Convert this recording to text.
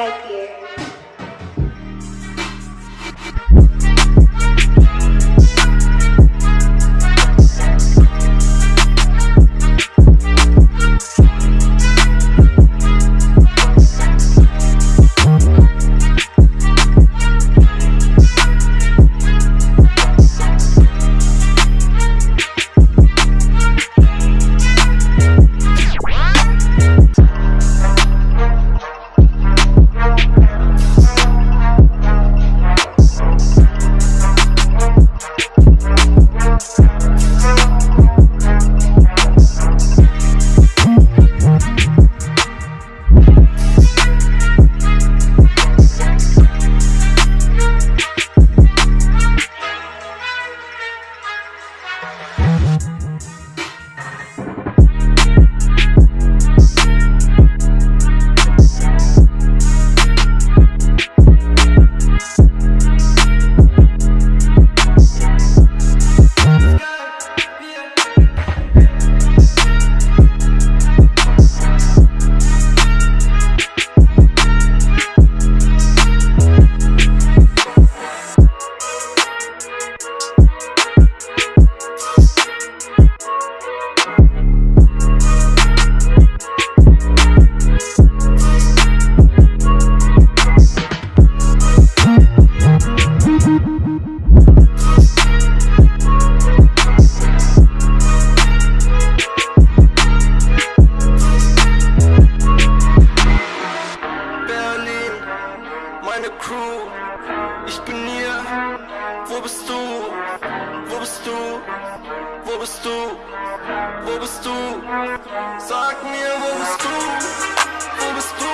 Take care. Wo bist du? Wo bist du? Wo bist du? Wo bist du? Sag mir, wo bist du? Wo bist du?